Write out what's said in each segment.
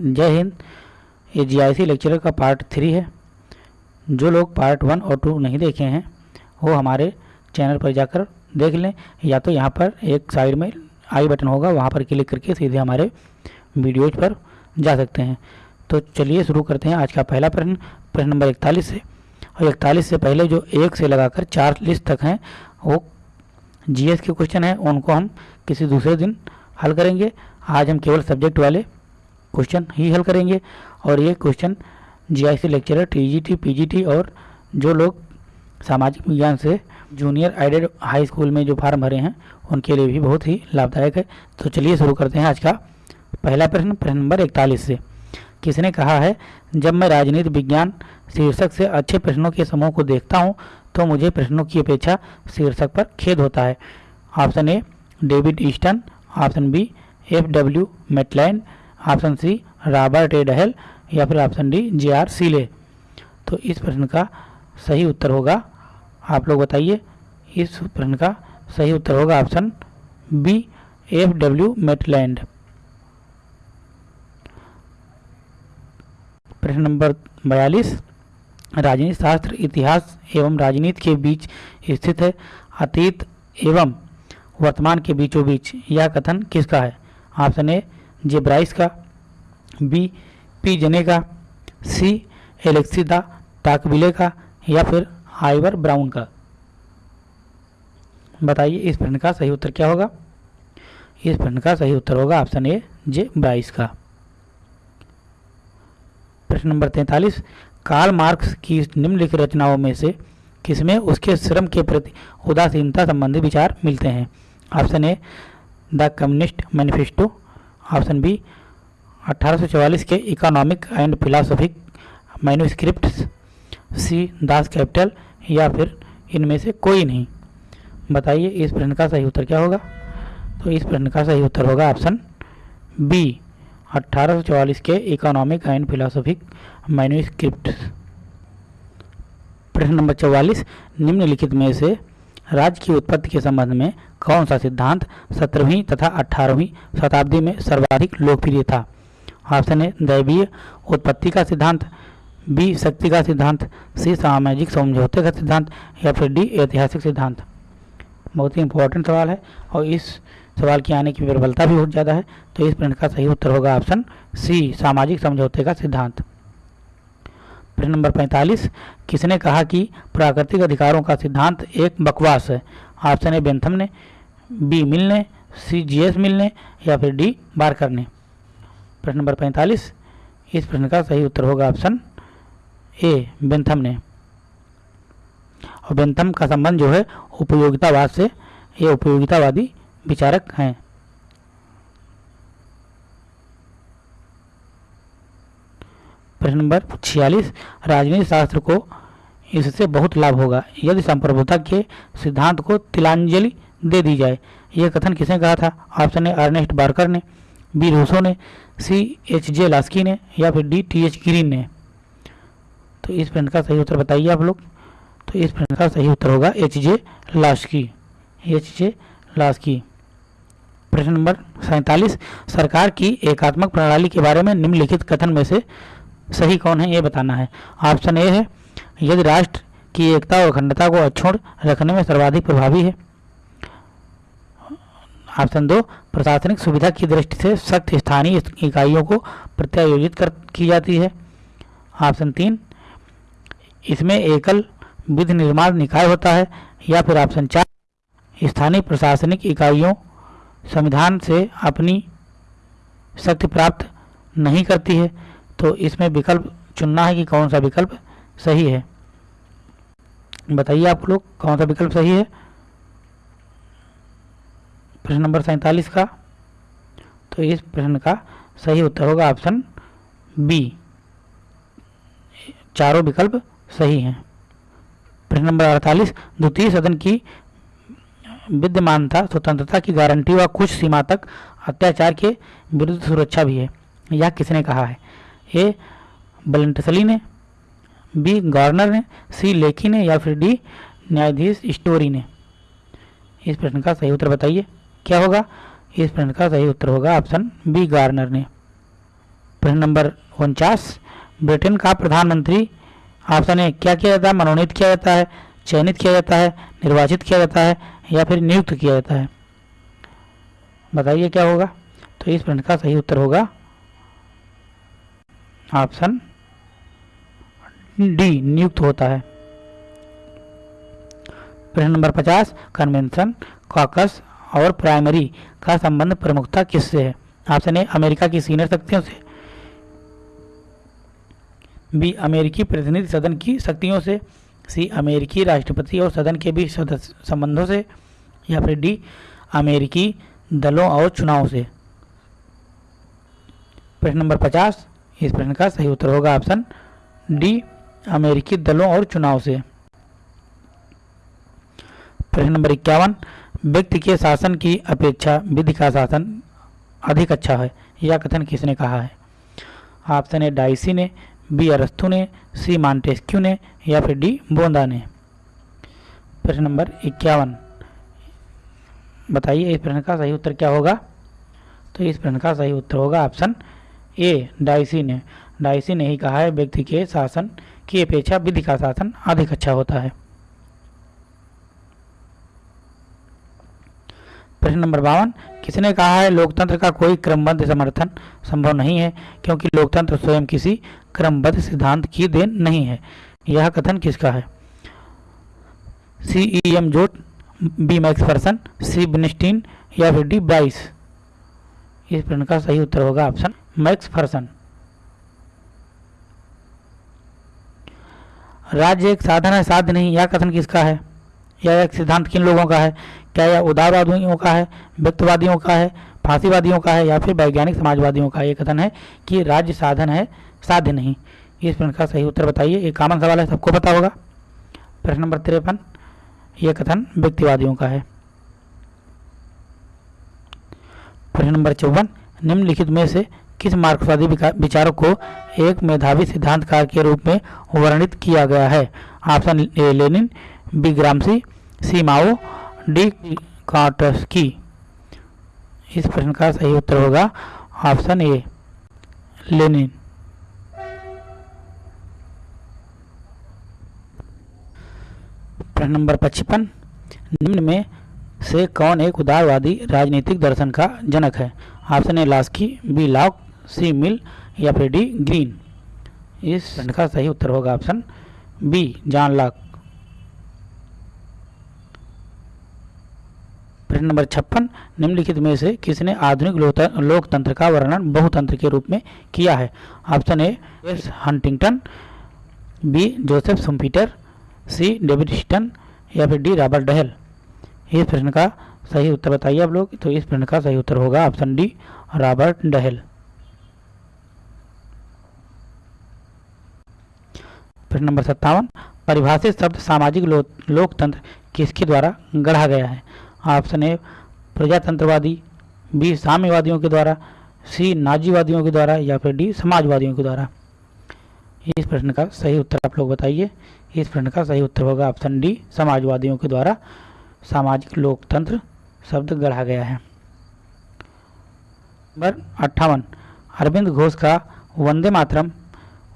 जय हिंद। ये जीआईसी लेक्चरर का पार्ट थ्री है। जो लोग पार्ट वन और टू नहीं देखे हैं, वो हमारे चैनल पर जाकर देख लें। या तो यहाँ पर एक साइड में आई बटन होगा, वहाँ पर क्लिक करके सीधे हमारे वीडियोज़ पर जा सकते हैं। तो चलिए शुरू करते हैं आज का पहला प्रश्न। प्रश्न नंबर इकतालीस से और इकतालीस से पहले जो एक से लगाकर चार लिस्ट तक हैं, वो जीएस के क्वेश्चन हैं। उनको हम किसी दूसरे दिन हल करेंगे। आज हम केवल सब्जेक्ट वाले क्वेश्चन ही हल करेंगे। और ये question GIC lecturer TGT PGT और जो लोग सामाजिक विज्ञान से जूनियर एडेड हाई स्कूल में जो फार्म भरे हैं, उनके लिए भी बहुत ही लाभदायक है। तो चलिए शुरू करते हैं आज का पहला प्रश्न प्रश्न नंबर इकतालीस से। किसने कहा है, जब मैं राजनीति विज्ञान शीर्षक से अच्छे प्रश्नों के समूह को देखता हूँ तो मुझे प्रश्नों की अपेक्षा शीर्षक पर खेद होता है। Option A David Easton option B F W Maitland. Option C, Robert A. Dahl या फिर option D, J. R. Seeley. तो इस प्रश्न का सही उत्तर होगा। आप लोग बताइए, इस प्रश्न का सही उत्तर होगा option B, F W Maitland. प्रश्न नंबर बयालीस राजनीति शास्त्र, इतिहास एवं राजनीति के बीच स्थित है, अतीत एवं वर्तमान के बीचों बीच यह कथन किसका है? ऑप्शन ए जे ब्राइस का, बी पी जने का, सी एलेक्सिदा टाकबिले का या फिर आइवर ब्राउन का। बताइए इस प्रश्न का सही उत्तर क्या होगा? इस प्रश्न का सही उत्तर होगा ऑप्शन ए, जे ब्राइस का। प्रश्न नंबर तैंतालीस, कार्ल मार्क्स की निम्नलिखित रचनाओं में से किसमें उसके श्रम के प्रति उदासीनता संबंधी विचार मिलते हैं? Option A, the communist manifesto. Option B 1844 के economic and philosophic manuscripts, C, Das Kapital, या फिर इनमें से कोई नहीं। बताइए, इस प्रश्न का सही उत्तर क्या होगा? तो इस प्रश्न का सही उत्तर होगा ऑप्शन बी 1844 के इकोनॉमिक एंड फिलोसफिक मैन्यूस्क्रिप्ट्स। प्रश्न नंबर चौवालीस, निम्नलिखित में से राज्य की उत्पत्ति के संबंध में कौन सा सिद्धांत सत्रहवीं तथा अठारहवीं शताब्दी में सर्वाधिक लोकप्रिय था? ऑप्शन ए, दैवीय उत्पत्ति का सिद्धांत, बी, शक्ति का सिद्धांत, सी, सामाजिक समझौते का सिद्धांत, या फिर डी, ऐतिहासिक सिद्धांत। बहुत ही इंपॉर्टेंट सवाल है और इस सवाल की आने की प्रबलता भी बहुत ज़्यादा है तो इस प्रश्न का सही उत्तर होगा ऑप्शन सी, सामाजिक समझौते का सिद्धांत। प्रश्न नंबर 45 किसने कहा कि प्राकृतिक अधिकारों का सिद्धांत एक बकवास है? ऑप्शन ए, बेंथम ने, बी मिल ने सी जी एस मिल ने या फिर डी बारकर ने प्रश्न नंबर 45 इस प्रश्न का सही उत्तर होगा ऑप्शन ए, बेंथम ने। और बेंथम का संबंध जो है, उपयोगितावाद से, ये उपयोगितावादी विचारक हैं। प्रश्न नंबर छियालीस राजनीति शास्त्र को इससे बहुत लाभ होगा। यदि संप्रभुता के सिद्धांत को तिलांजलि दे दी जाए, यह कथन किसने कहा था? ऑप्शन ए अर्नेस्ट बार्कर ने बी रूसो ने सी एच जे लास्की ने, या फिर डी टी एच ग्रीन ने। तो इस प्रश्न का सही उत्तर बताइए आप लोग। तो इस प्रश्न का सही उत्तर होगा H J Laski H J Laski प्रश्न नंबर सैंतालीस, सरकार की एकात्मक प्रणाली के बारे में निम्नलिखित कथन में से सही कौन है, ये बताना है। ऑप्शन ए है, यदि राष्ट्र की एकता और अखंडता को अक्षुण रखने में सर्वाधिक प्रभावी है। ऑप्शन दो, प्रशासनिक सुविधा की दृष्टि से सख्त स्थानीय इकाइयों को प्रत्यायोजित कर, की जाती है। ऑप्शन तीन, इसमें एकल विधि निर्माण निकाय होता है, या फिर ऑप्शन चार, स्थानीय प्रशासनिक इकाइयों संविधान से अपनी शक्ति प्राप्त नहीं करती है। तो इसमें विकल्प चुनना है कि कौन सा विकल्प सही है। बताइए आप लोग, कौन सा विकल्प सही है? प्रश्न नंबर सैंतालीस का। तो इस प्रश्न का सही उत्तर होगा ऑप्शन बी चारों विकल्प सही हैं। प्रश्न नंबर अड़तालीस, द्वितीय सदन की विद्यमानता, स्वतंत्रता की गारंटी व कुछ सीमा तक अत्याचार के विरुद्ध सुरक्षा भी है। यह किसने कहा है? ए बलेंटसली ने बी गवर्नर ने सी लेखी ने या फिर डी न्यायाधीश स्टोरी ने। इस प्रश्न का सही उत्तर बताइए। क्या होगा? इस प्रश्न का सही उत्तर होगा ऑप्शन बी गार्नर ने। प्रश्न नंबर उनचास, ब्रिटेन का प्रधानमंत्री, ऑप्शन ए क्या किया जाता है? मनोनीत किया जाता है, चयनित किया जाता है, निर्वाचित किया जाता है या फिर नियुक्त किया जाता है। बताइए क्या होगा? तो इस प्रश्न का सही उत्तर होगा ऑप्शन डी नियुक्त होता है। प्रश्न नंबर पचास, कन्वेंशन, कॉकस और प्राइमरी का संबंध प्रमुखता किससे है? ऑप्शन ए, अमेरिका की सीनियर शक्तियों से, बी, अमेरिकी प्रतिनिधि सदन की शक्तियों से, सी, अमेरिकी राष्ट्रपति और सदन के बीच संबंधों से, या फिर डी, अमेरिकी दलों और चुनाव से। प्रश्न नंबर पचास इस प्रश्न का सही उत्तर होगा ऑप्शन डी, अमेरिकी दलों और चुनाव से। प्रश्न नंबर इक्यावन, व्यक्ति के शासन की अपेक्षा, विधि का शासन अधिक अच्छा है यह कथन किसने कहा है? ऑप्शन ए, डाइसी ने, बी, अरस्तु ने, सी, मांटेस्क्यू ने, या फिर डी, बोंदा ने। प्रश्न नंबर इक्यावन, बताइए इस प्रश्न का सही उत्तर क्या होगा? तो इस प्रश्न का सही उत्तर होगा ऑप्शन ए डाइसी ने डाइसी ने ही कहा है, व्यक्ति के शासन की अपेक्षा विधि का शासन अधिक अच्छा होता है। प्रश्न नंबर बावन, किसने कहा है लोकतंत्र का कोई क्रमबद्ध समर्थन संभव नहीं है, क्योंकि लोकतंत्र स्वयं किसी क्रमबद्ध सिद्धांत की देन नहीं है। यह कथन किसका है? C E M Joad, B Max person C Bernstein या फिर डी बाइस इस प्रश्न का सही उत्तर होगा ऑप्शन मैक्स फर्सन। राज्य एक साधन है, साध्य नहीं, यह कथन किसका है? यह एक सिद्धांत किन लोगों का है? क्या यह उदारवादियों का है, व्यक्तवादियों का है, फांसीवादियों का है, या फिर वैज्ञानिक समाजवादियों का? यह कथन है कि राज्य साधन है, साध्य नहीं। इस प्रश्न का सही उत्तर बताइए, एक कॉमन सवाल है, सबको पता होगा। प्रश्न नंबर तिरपन, यह कथन व्यक्तिवादियों का है। प्रश्न नंबर चौवन, निम्नलिखित में से किस मार्क्सवादी विचारक को एक मेधावी सिद्धांतकार के रूप में वर्णित किया गया है? Option A, Lenin, B, Gramsci, C, Mao, D की इस प्रश्न का सही उत्तर होगा ऑप्शन ए, लेनिन। प्रश्न नंबर पचपन, निम्न में से कौन एक उदारवादी राजनीतिक दर्शन का जनक है? Option A, Laski, B Locke C Mill या फिर डी ग्रीन। इस प्रश्न का सही उत्तर होगा ऑप्शन बी जॉन लॉक प्रश्न नंबर छप्पन निम्नलिखित में से किसने आधुनिक लोकतंत्र का वर्णन बहुतंत्र के रूप में किया है? Option A S Huntington B Joseph Schumpeter C David Easton या फिर डी रॉबर्ट डहल। इस प्रश्न का सही उत्तर बताइए आप लोग तो इस प्रश्न का सही उत्तर होगा ऑप्शन डी रॉबर्ट डहल। प्रश्न नंबर सत्तावन परिभाषित शब्द सामाजिक लो, लोकतंत्र किसके द्वारा गढ़ा गया है? ऑप्शन ए प्रजातंत्रवादी बी साम्यवादियों के द्वारा सी नाजीवादियों के द्वारा या फिर डी समाजवादियों के द्वारा। इस प्रश्न का सही उत्तर आप लोग बताइए। इस प्रश्न का सही उत्तर होगा ऑप्शन डी समाजवादियों के द्वारा सामाजिक लोकतंत्र शब्द गढ़ा गया है। नंबर अट्ठावन अरविंद घोष का वंदे मातरम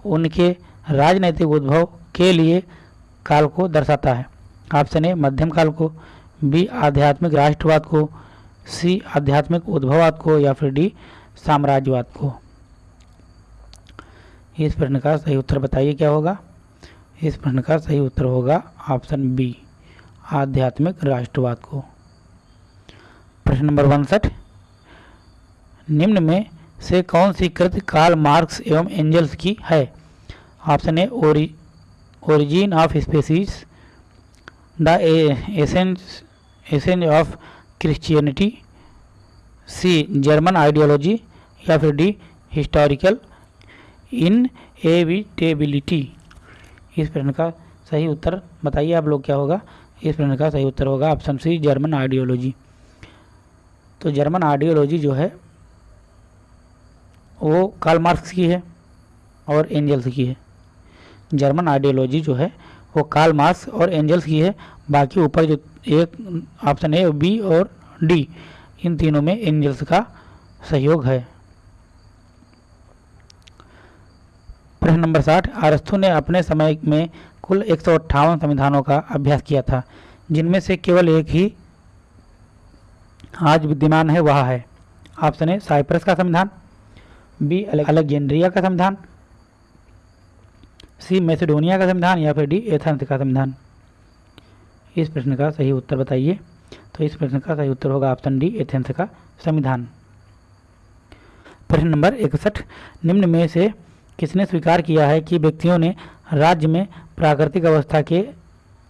उनके राजनैतिक उद्भव के लिए काल को दर्शाता है। ऑप्शन ए, मध्यम काल को, बी, आध्यात्मिक राष्ट्रवाद को, सी, आध्यात्मिक उद्भववाद को या फिर डी, साम्राज्यवाद को। इस प्रश्न का सही उत्तर बताइए, क्या होगा? इस प्रश्न का सही उत्तर होगा ऑप्शन बी, आध्यात्मिक राष्ट्रवाद को। प्रश्न नंबर उनसठ, निम्न में से कौन सी कृति काल मार्क्स एवं एंजल्स की है? Option A origin of species the essence essence of Christianity C German ideology या फिर डी हिस्टोरिकल इन एविटेबिलिटी इस प्रश्न का सही उत्तर बताइए आप लोग क्या होगा? इस प्रश्न का सही उत्तर होगा ऑप्शन सी जर्मन आइडियोलॉजी तो जर्मन आइडियोलॉजी जो है, वो कार्ल मार्क्स की है और एंजल्स की है। जर्मन आइडियोलॉजी जो है, वो कार्ल मार्क्स और एंजल्स की है। बाकी ऊपर जो एक ऑप्शन ए बी और डी इन तीनों में एंजल्स का सहयोग है। प्रश्न नंबर साठ अरस्तु ने अपने समय में कुल एक सौ अट्ठावन संविधानों का अभ्यास किया था, जिनमें से केवल एक ही आज विद्यमान है, वह है। ऑप्शन ए साइप्रस का संविधान बी अलेक्जेंड्रिया का संविधान सी मैसेडोनिया का संविधान या फिर डी एथेंस का संविधान? इस प्रश्न का सही उत्तर बताइए। तो इस प्रश्न का सही उत्तर होगा ऑप्शन डी, एथेंस का संविधान। प्रश्न नंबर इकसठ, निम्न में से किसने स्वीकार किया है कि व्यक्तियों ने राज्य में प्राकृतिक अवस्था के,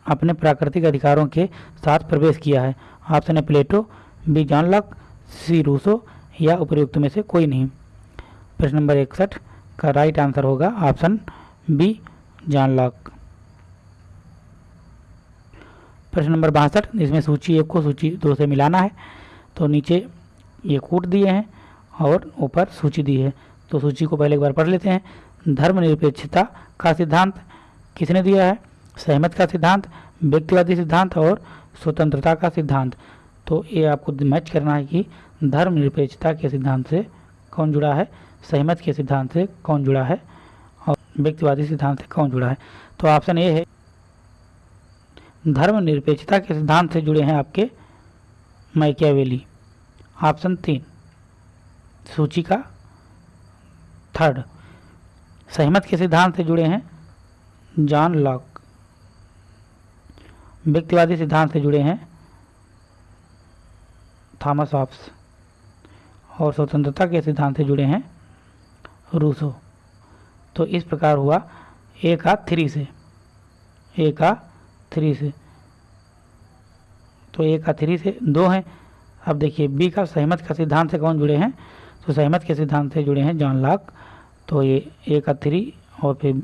अपने प्राकृतिक अधिकारों के साथ प्रवेश किया है? ऑप्शन है Plato, B, John Locke, C, Rousseau या उपयुक्त में से कोई नहीं। प्रश्न नंबर इकसठ का राइट आंसर होगा ऑप्शन बी, जॉन लॉक प्रश्न नंबर बासठ इसमें सूची एक को सूची दो से मिलाना है तो नीचे ये कूट दिए हैं और ऊपर सूची दी है। तो सूची को पहले एक बार पढ़ लेते हैं। धर्मनिरपेक्षता का सिद्धांत किसने दिया है? सहमत का सिद्धांत व्यक्तिवादी सिद्धांत और स्वतंत्रता का सिद्धांत। तो ये आपको मैच करना है कि धर्मनिरपेक्षता के सिद्धांत से कौन जुड़ा है, सहमत के सिद्धांत से कौन जुड़ा है। व्यक्तिवादी सिद्धांत से कौन जुड़ा है? तो ऑप्शन ए है। धर्मनिरपेक्षता के सिद्धांत से जुड़े हैं आपके मैकियावेली। ऑप्शन तीन। सूची का थर्ड सहमत के सिद्धांत से जुड़े हैं जॉन लॉक। व्यक्तिवादी सिद्धांत से जुड़े हैं थॉमस ऑप्स और स्वतंत्रता के सिद्धांत से जुड़े हैं रूसो। तो इस प्रकार हुआ ए का थ्री से। ए का थ्री से। तो ए का थ्री से दो हैं। अब देखिए बी का सहमत का सिद्धांत से कौन जुड़े हैं? तो सहमत के सिद्धांत से जुड़े हैं जॉन लाक तो ये ए का थ्री और फिर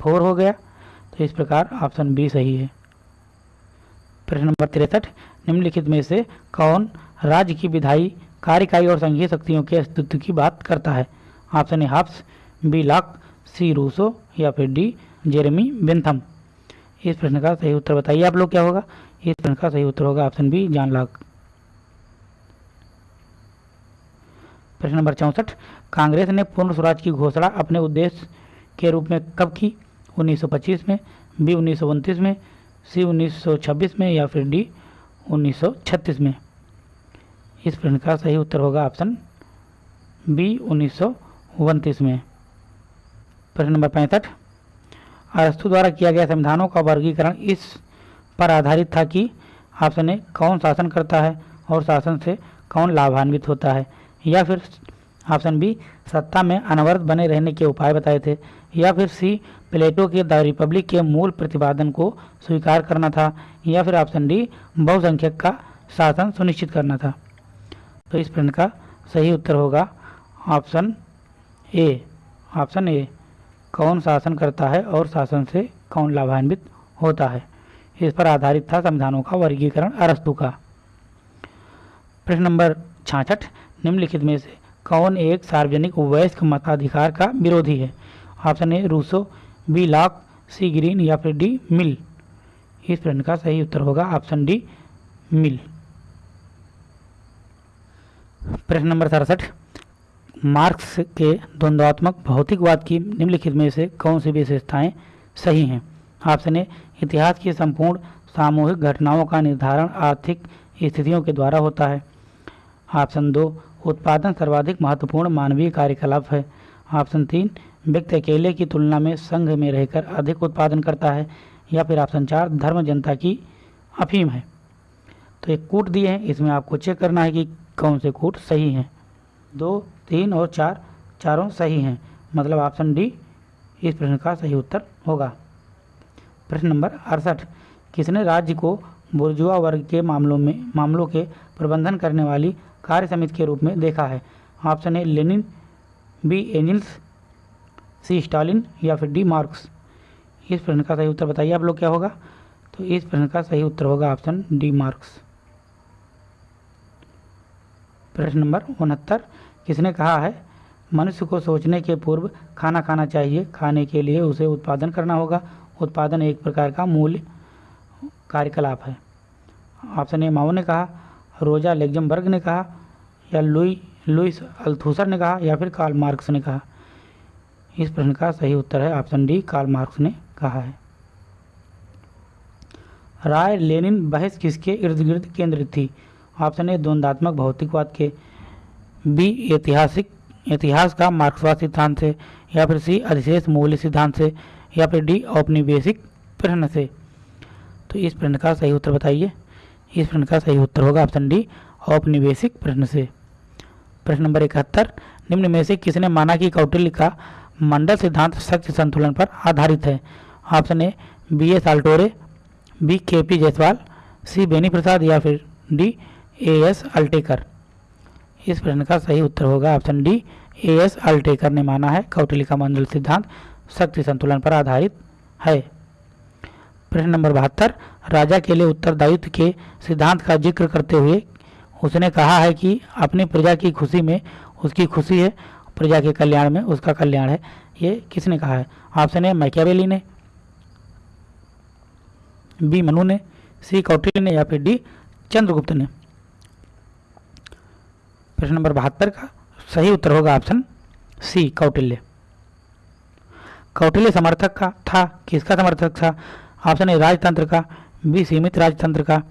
फोर हो गया। तो इस प्रकार ऑप्शन बी सही है। प्रश्न नंबर तिरसठ, निम्नलिखित में से कौन राज्य की विधायी, कार्यकारी और संघीय शक्तियों के अस्तित्व की बात करता है? Option A Hobbes B Locke C Rousseau या फिर डी जेरेमी बेंथम। इस प्रश्न का सही उत्तर बताइए आप लोग क्या होगा? इस प्रश्न का सही उत्तर होगा ऑप्शन बी जान लॉक प्रश्न नंबर चौंसठ, कांग्रेस ने पूर्ण स्वराज की घोषणा अपने उद्देश्य के रूप में कब की? 1925 में, बी उन्नीस सौ उनतीस में, सी 1926 में या फिर डी 1936 में? इस प्रश्न का सही उत्तर होगा ऑप्शन बी उन्नीस में। प्रश्न नंबर पैंसठ। अरस्तु द्वारा किया गया संविधानों का वर्गीकरण इस पर आधारित था कि ऑप्शन ए कौन शासन करता है और शासन से कौन लाभान्वित होता है, या फिर ऑप्शन बी सत्ता में अनवरत बने रहने के उपाय बताए थे, या फिर सी, प्लेटो के द रिपब्लिक के मूल प्रतिपादन को स्वीकार करना था, या फिर ऑप्शन डी, बहुसंख्यक का शासन सुनिश्चित करना था। तो इस प्रश्न का सही उत्तर होगा ऑप्शन ए। ऑप्शन ए कौन शासन करता है और शासन से कौन लाभान्वित होता है। इस पर आधारित था संविधानों का वर्गीकरण अरस्तु का। प्रश्न नंबर छाछठ, निम्नलिखित में से कौन एक सार्वजनिक वयस्क मताधिकार का विरोधी है? Option A, Rousseau, B Locke C, Green या फिर डी, मिल। इस प्रश्न का सही उत्तर होगा ऑप्शन डी, मिल। प्रश्न नंबर सड़सठ मार्क्स के द्वंद्वात्मक भौतिकवाद की निम्नलिखित में से कौन सी विशेषताएँ सही हैं? ऑप्शन ए इतिहास की संपूर्ण सामूहिक घटनाओं का निर्धारण आर्थिक स्थितियों के द्वारा होता है। ऑप्शन दो, उत्पादन सर्वाधिक महत्वपूर्ण मानवीय कार्यकलाप है। ऑप्शन तीन, व्यक्ति अकेले की तुलना में संघ में रहकर अधिक उत्पादन करता है, या फिर ऑप्शन चार, धर्म जनता की अफीम है। तो एक कूट दिए हैं, इसमें आपको चेक करना है कि कौन से कूट सही हैं। दो तीन और चार, चारों सही हैं। मतलब ऑप्शन डी इस प्रश्न का सही उत्तर होगा। प्रश्न नंबर अड़सठ, किसने राज्य को बुर्जुआ वर्ग के मामलों में, मामलों के प्रबंधन करने वाली कार्य समिति के रूप में देखा है? Option A Lenin B Engels C Stalin या फिर डी मार्क्स इस प्रश्न का सही उत्तर बताइए आप लोग क्या होगा? तो इस प्रश्न का सही उत्तर होगा ऑप्शन डी मार्क्स प्रश्न नंबर उनहत्तर किसने कहा है? मनुष्य को सोचने के पूर्व खाना खाना चाहिए। खाने के लिए उसे उत्पादन करना होगा। उत्पादन एक प्रकार का मूल्य कार्यकलाप है। ऑप्शन ए माओ ने कहा, रोजा लेग्जमबर्ग ने कहा, या लुई लुइस अल्थूसर ने कहा, या फिर कार्ल मार्क्स ने कहा? इस प्रश्न का सही उत्तर है ऑप्शन डी, कार्ल मार्क्स ने कहा है। राय लेनिन बहस किसके इर्द गिर्द केंद्रित थी? ऑप्शन ए द्वंदात्मक भौतिकवाद के। बी ऐतिहासिक, इतिहास का मार्क्सवाद सिद्धांत से या फिर सी अधिशेष मूल्य सिद्धांत से या फिर डी औपनिवेशिक प्रश्न से तो इस प्रश्न का सही उत्तर बताइए। इस प्रश्न का सही उत्तर होगा ऑप्शन डी, औपनिवेशिक प्रश्न से। प्रश्न नंबर इकहत्तर, निम्न में से किसने माना कि कौटिल्य का मंडल सिद्धांत शक्ति संतुलन पर आधारित है? Option A, B S Altekar B K P Jayaswal, C Beni Prasad या फिर डी ए एस अल्टेकर। इस प्रश्न का सही उत्तर होगा option D A S Altekar ने माना है। कौटिल्य का मंडल सिद्धांत शक्ति संतुलन पर आधारित है। प्रश्न नंबर बहत्तर, राजा के लिए उत्तरदायित्व के सिद्धांत का ज़िक्र करते हुए उसने कहा है कि अपनी प्रजा की खुशी में उसकी खुशी है, प्रजा के कल्याण में उसका कल्याण है। ये किसने कहा है? ऑप्शन ए, मैकियावेली ने, बी, मनु ने, सी, कौटिल्य ने या फिर डी, चंद्रगुप्त ने। प्रश्न नंबर बहत्तर का सही उत्तर होगा ऑप्शन सी, कौटिल्य। कौटिल्य समर्थक का था, किसका समर्थक था? ऑप्शन ए, राजतंत्र का, बी, सीमित राजतंत्र का,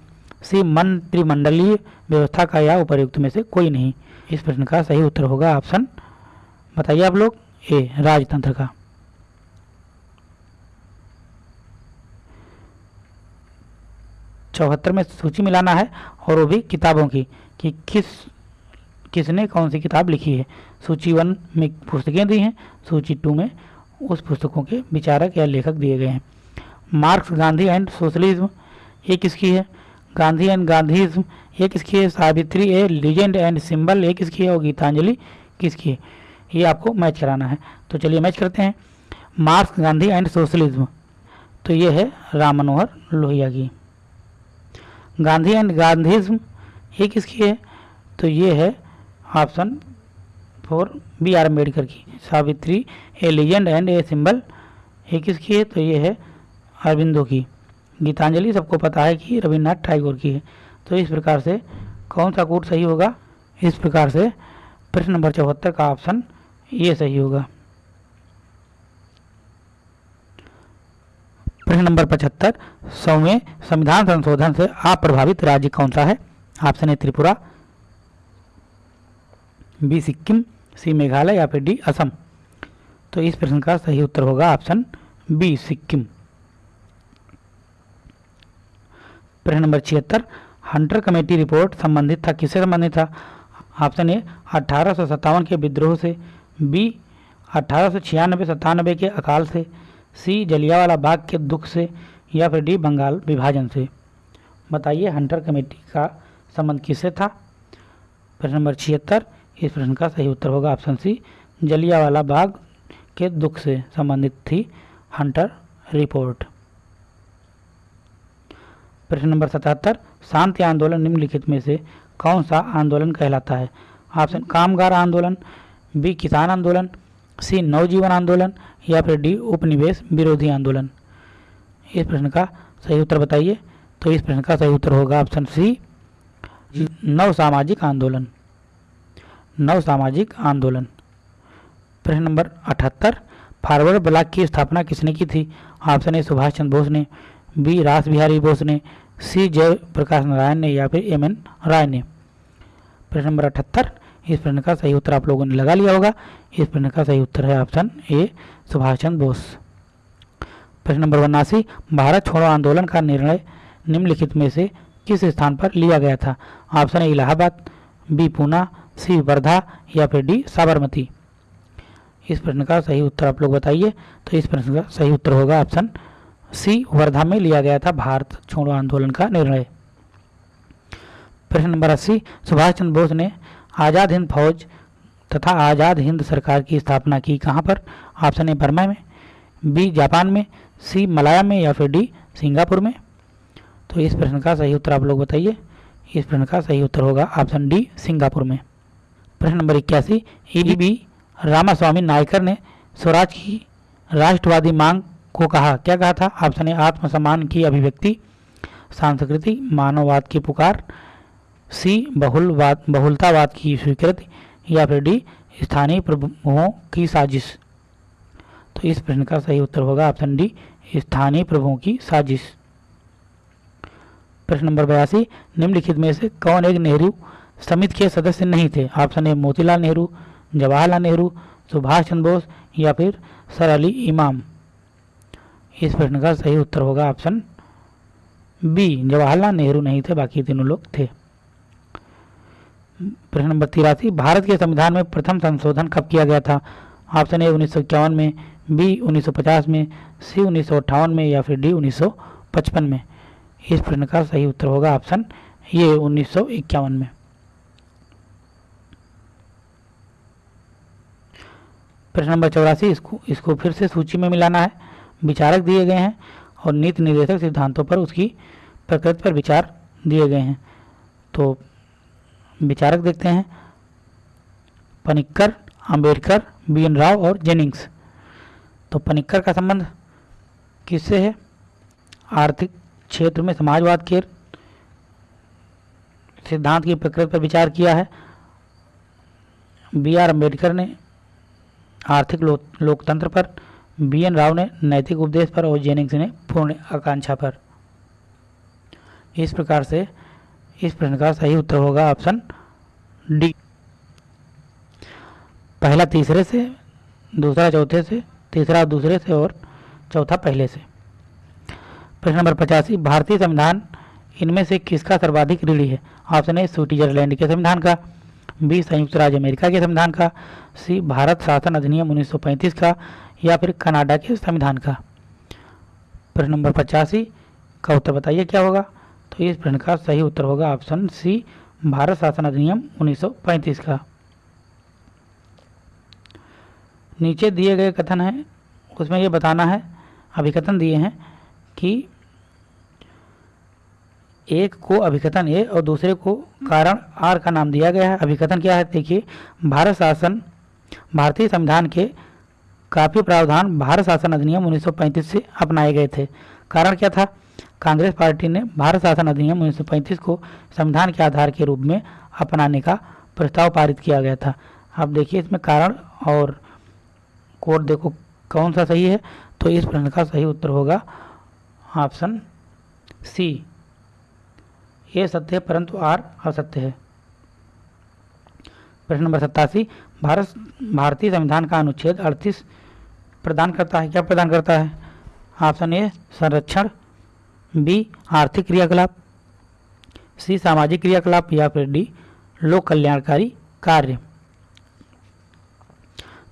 सी, मंत्रिमंडलीय व्यवस्था का या उपयुक्त में से कोई नहीं। इस प्रश्न का सही उत्तर होगा ऑप्शन, बताइए आप लोग, ए, राजतंत्र का। चौहत्तर में सूची मिलाना है और वो भी किताबों की कि किस किसने कौन सी किताब लिखी है? सूची वन में पुस्तकें दी हैं, सूची टू में उस पुस्तकों के विचारक या लेखक दिए गए हैं। मार्क्स, गांधी एंड सोशलिज्म, ये किसकी है? गांधी एंड गांधीज्म, ये किसकी है? Savitri a legend and symbol, ये किसकी है? और गीतांजलि किसकी है? ये आपको मैच कराना है। तो चलिए मैच करते हैं। Marx, Gandhi and socialism. तो ये है राम मनोहर लोहिया की। गांधी एंड गांधीज्म, ये किसकी है? तो ये है option four B R Ambedkar की। Savitri a legend and a symbol ये किसकी है? तो ये है अरविंदो की। गीतांजलि सबको पता है कि रविन्द्रनाथ टैगोर की है। तो इस प्रकार से कौन सा कोड सही होगा? इस प्रकार से प्रश्न नंबर चौहत्तर का ऑप्शन ये सही होगा। प्रश्न नंबर पचहत्तर, सौवें संविधान संशोधन से अप्रभावित राज्य कौन सा है? ऑप्शन है त्रिपुरा। बी सिक्किम, सी मेघालय या फिर डी असम। तो इस प्रश्न का सही उत्तर होगा ऑप्शन बी सिक्किम। प्रश्न नंबर छिहत्तर, हंटर कमेटी रिपोर्ट संबंधित था, किससे संबंधित था? ऑप्शन ए, अठारह सौ सत्तावन के विद्रोह से, बी, अठारह सौ छियानबे के अकाल से, सी, जलियावाला बाग के दुख से, या फिर डी, बंगाल विभाजन से। बताइए हंटर कमेटी का संबंध किससे था? प्रश्न नंबर छिहत्तर इस प्रश्न का सही उत्तर होगा ऑप्शन सी, जलियावाला बाग के दुख से संबंधित थी हंटर रिपोर्ट। प्रश्न नंबर सतहत्तर, शांति आंदोलन निम्नलिखित में से कौन सा आंदोलन कहलाता है? ऑप्शन, कामगार आंदोलन, बी, किसान आंदोलन, सी, नवजीवन आंदोलन, या फिर डी, उपनिवेश विरोधी आंदोलन। इस प्रश्न का सही उत्तर बताइए। तो इस प्रश्न का सही उत्तर होगा ऑप्शन सी नव सामाजिक आंदोलन। नव सामाजिक आंदोलन। प्रश्न नंबर अठहत्तर, फॉरवर्ड ब्लॉक की स्थापना किसने की थी? ऑप्शन ए सुभाष चंद्र बोस ने, बी रास बिहारी बोस ने, सी जय प्रकाश नारायण ने या फिर एम एन राय ने। प्रश्न नंबर अठहत्तर, इस प्रश्न का सही उत्तर आप लोगों ने लगा लिया होगा। इस प्रश्न का सही उत्तर है ऑप्शन ए सुभाष चंद्र बोस। प्रश्न नंबर उन्नासी, भारत छोड़ो आंदोलन का निर्णय निम्नलिखित में से किस स्थान पर लिया गया था? Option A Allahabad, B Poona C Wardha या फिर डी साबरमती। इस प्रश्न का सही उत्तर आप लोग बताइए। तो इस प्रश्न का सही उत्तर होगा ऑप्शन सी, वर्धा में लिया गया था भारत छोड़ो आंदोलन का निर्णय। प्रश्न नंबर अस्सी सुभाष चंद्र बोस ने आज़ाद हिंद फौज तथा आज़ाद हिंद सरकार की स्थापना की कहाँ पर? ऑप्शन ए, बर्मा में, बी, जापान में, सी, मलाया में या फिर डी, सिंगापुर में। तो इस प्रश्न का सही उत्तर आप लोग बताइए। इस प्रश्न का सही उत्तर होगा ऑप्शन डी, सिंगापुर में। प्रश्न नंबर इक्यासी ई बी रामास्वामी नायकर ने स्वराज की राष्ट्रवादी मांग को कहा। क्या कहा था? ऑप्शन ए, आत्मसम्मान की अभिव्यक्ति, सांस्कृतिक मानववाद की पुकार, सी, बहुलवाद, बहुलतावाद की स्वीकृति, या फिर डी, स्थानीय प्रभुओं की साजिश। तो इस प्रश्न का सही उत्तर होगा ऑप्शन डी, स्थानीय प्रभुओं की साजिश। प्रश्न नंबर बयासी, निम्नलिखित में से कौन एक नेहरू समिति के सदस्य नहीं थे। ऑप्शन ए मोतीलाल नेहरू, जवाहरलाल नेहरू, सुभाष चंद्र बोस या फिर सर अली इमाम। इस प्रश्न का सही उत्तर होगा ऑप्शन बी। जवाहरलाल नेहरू नहीं थे, बाकी तीनों लोग थे। प्रश्न नंबर तिरासी। भारत के संविधान में प्रथम संशोधन कब किया गया था? ऑप्शन ए उन्नीस सौ इक्यावन में, बी 1950 में, सी उन्नीस सौ अट्ठावन में या फिर डी 1955 में। इस प्रश्न का सही उत्तर होगा ऑप्शन ये उन्नीस में। प्रश्न नंबर चौरासी, इसको इसको फिर से सूची में मिलाना है। विचारक दिए गए हैं और नीति निर्देशक सिद्धांतों पर उसकी प्रकृति पर विचार दिए गए हैं। तो विचारक देखते हैं। पनिक्कर अंबेडकर बी एन राव और जेनिंग्स। तो पनिक्कर का संबंध किससे है? आर्थिक क्षेत्र में समाजवाद के सिद्धांत की प्रकृति पर विचार किया है। बी आर अंबेडकर ने आर्थिक लो, लोकतंत्र पर। बी एन राव ने नैतिक उपदेश पर और जेनिंग्स ने पूर्ण आकांक्षा पर। इस प्रकार से इस प्रश्न का सही उत्तर होगा ऑप्शन डी। पहला तीसरे से दूसरा चौथे से तीसरा दूसरे से और चौथा पहले से। प्रश्न नंबर पचासी भारतीय संविधान इनमें से किसका सर्वाधिक ऋणी है? ऑप्शन ए स्विट्जरलैंड के संविधान का बी संयुक्त राज्य अमेरिका के संविधान का सी भारत शासन अधिनियम 1935 का या फिर कनाडा के संविधान का। प्रश्न नंबर पचासी, का उत्तर बताइए क्या होगा? तो इस प्रश्न का सही उत्तर होगा ऑप्शन सी, भारत शासन अधिनियम 1935 का। नीचे दिए गए कथन है, उसमें ये बताना है अभिकथन दिए हैं कि एक को अभिकथन ए और दूसरे को कारण आर का नाम दिया गया है। अभिकथन क्या है? देखिए, भारत शासन भारतीय संविधान के काफ़ी प्रावधान भारत शासन अधिनियम 1935 से अपनाए गए थे। कारण क्या था? कांग्रेस पार्टी ने भारत शासन अधिनियम 1935 को संविधान के आधार के रूप में अपनाने का प्रस्ताव पारित किया गया था। अब देखिए इसमें कारण और कोड देखो कौन सा सही है तो इस प्रश्न का सही उत्तर होगा ऑप्शन सी। ये सत्य है, परंतु आर असत्य है। प्रश्न नंबर सत्तासी भारत, भारतीय संविधान का अनुच्छेद अड़तीस प्रदान करता है। क्या प्रदान करता है? ऑप्शन ए, संरक्षण, बी, आर्थिक क्रियाकलाप, सी, सामाजिक क्रियाकलाप या फिर डी, लोक कल्याणकारी कार्य।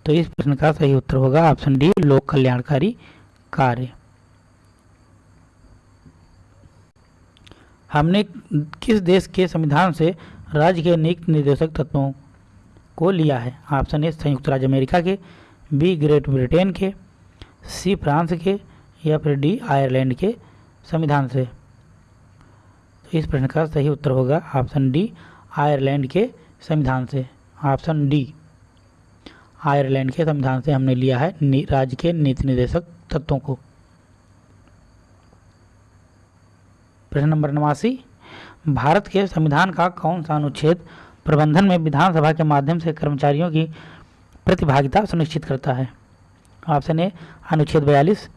तो इस प्रश्न का सही उत्तर होगा ऑप्शन डी, लोक कल्याणकारी कार्य। हमने किस देश के संविधान से राज्य के नीति निर्देशक तत्वों को लिया है। ऑप्शन ए, संयुक्त राज्य अमेरिका के, बी, ग्रेट ब्रिटेन के, सी, फ्रांस के या फिर डी, आयरलैंड के संविधान से। तो इस प्रश्न का सही उत्तर होगा ऑप्शन डी, आयरलैंड के संविधान से। ऑप्शन डी, आयरलैंड के संविधान से हमने लिया है राज्य के नीति निर्देशक तत्वों को। प्रश्न नंबर नवासी, भारत के संविधान का कौन सा अनुच्छेद प्रबंधन में विधानसभा के माध्यम से कर्मचारियों की प्रतिभागिता सुनिश्चित करता है। ऑप्शन ए, अनुच्छेद बयालीस,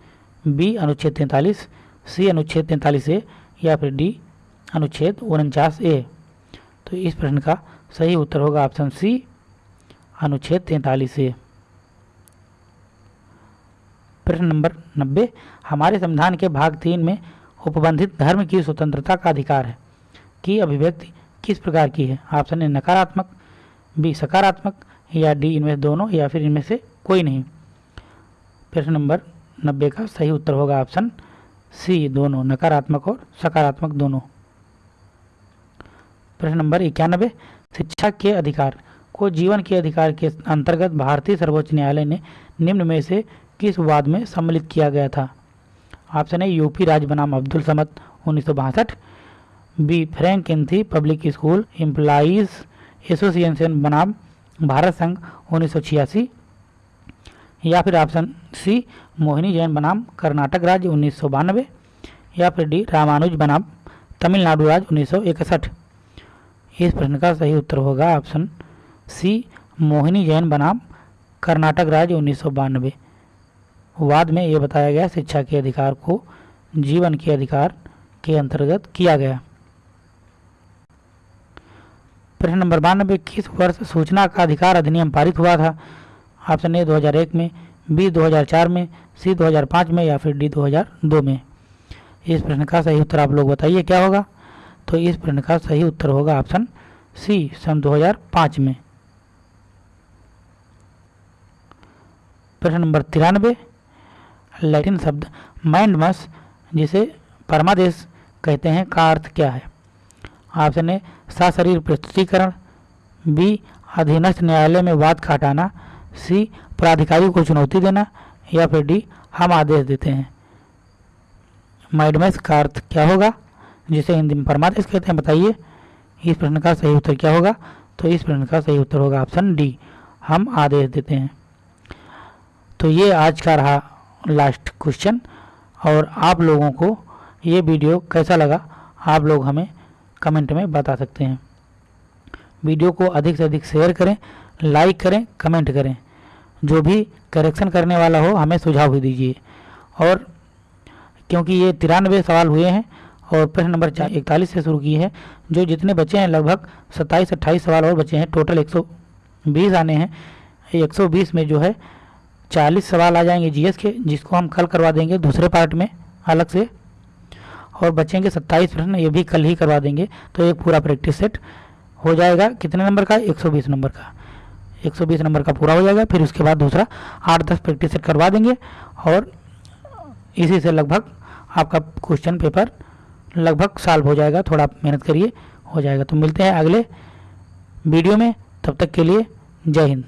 बी, अनुच्छेद तैंतालीस, सी, अनुच्छेद तैंतालीस ए या फिर डी, अनुच्छेद उनचास ए। तो इस प्रश्न का सही उत्तर होगा ऑप्शन सी, अनुच्छेद तैंतालीस ए। प्रश्न नंबर नब्बे, हमारे संविधान के भाग तीन में उपबंधित धर्म की स्वतंत्रता का अधिकार है की अभिव्यक्ति किस प्रकार की है? ऑप्शन ए, नकारात्मक, बी, सकारात्मक, या डी, इनमें से दोनों, या फिर इनमें से कोई नहीं। प्रश्न नंबर नब्बे का सही उत्तर होगा ऑप्शन सी, दोनों, नकारात्मक और सकारात्मक दोनों। प्रश्न नंबर इक्यानबे, शिक्षा के अधिकार को जीवन के अधिकार के अंतर्गत भारतीय सर्वोच्च न्यायालय ने निम्न में से किस वाद में सम्मिलित किया गया था? ऑप्शन ए, यूपी राज्य बनाम अब्दुल समद, उन्नीस B Frank Anthony public school employees association बनाम, भारत संघ, उन्नीस सौ छियासी। या फिर ऑप्शन सी मोहिनी जैन बनाम, कर्नाटक राज्य, उन्नीस सौ बानवे। या फिर डी रामानुज बनाम, तमिलनाडु राज्य, उन्नीस सौ इकसठ। इस प्रश्न का सही उत्तर होगा ऑप्शन सी मोहिनी जैन बनाम, कर्नाटक राज्य, उन्नीस वाद में ये बताया गया, शिक्षा के अधिकार को, जीवन के अधिकार के अंतर्गत किया गया। प्रश्न नंबर बानबे किस वर्ष सूचना का अधिकार अधिनियम पारित हुआ था? ऑप्शन ए 2001 में बी 2004 में सी 2005 में या फिर डी 2002 में? इस प्रश्न का सही उत्तर आप लोग बताइए, क्या होगा? तो इस प्रश्न का सही उत्तर होगा ऑप्शन सी सन 2005 में। प्रश्न नंबर तिरानबे लैटिन शब्द माइंड मस जिसे परमादेश कहते हैं, का अर्थ क्या है? ऑप्शन ए सशरीर प्रस्तुतिकरण, बी, अधीनस्थ न्यायालय में वाद का हटाना सी प्राधिकारी को चुनौती देना, या फिर डी, हम आदेश देते हैं। माइडमस का अर्थ क्या होगा, जिसे हिंदी में परमादेश कहते हैं, बताइए। इस प्रश्न का सही उत्तर क्या होगा? तो इस प्रश्न का सही उत्तर होगा ऑप्शन डी, हम आदेश देते हैं। तो ये आज का रहा लास्ट क्वेश्चन और आप लोगों को ये वीडियो कैसा लगा? आप लोग हमें कमेंट में बता सकते हैं। वीडियो को अधिक से अधिक शेयर करें, लाइक करें, कमेंट करें। जो भी करेक्शन करने वाला हो, हमें सुझाव भी दीजिए। और क्योंकि ये तिरानवे सवाल हुए हैं और प्रश्न नंबर इकतालीस से शुरू की है, जो जितने बचे हैं, लगभग सत्ताईस, अट्ठाईस सवाल और बचे हैं टोटल 120 आने हैं। 120 में जो है 40 सवाल आ जाएँगे जीएस के, जिसको हम कल करवा देंगे दूसरे पार्ट में, अलग से। और बचेंगे 27 प्रश्न, ये भी कल ही करवा देंगे। तो एक पूरा प्रैक्टिस सेट हो जाएगा। कितने नंबर का? 120 नंबर का। 120 नंबर का पूरा हो जाएगा। फिर उसके बाद दूसरा आठ दस प्रैक्टिस सेट करवा देंगे। और इसी से लगभग आपका क्वेश्चन पेपर लगभग सॉल्व हो जाएगा। थोड़ा मेहनत करिए, हो जाएगा। तो मिलते हैं अगले वीडियो में। तब तक के लिए जय हिंद।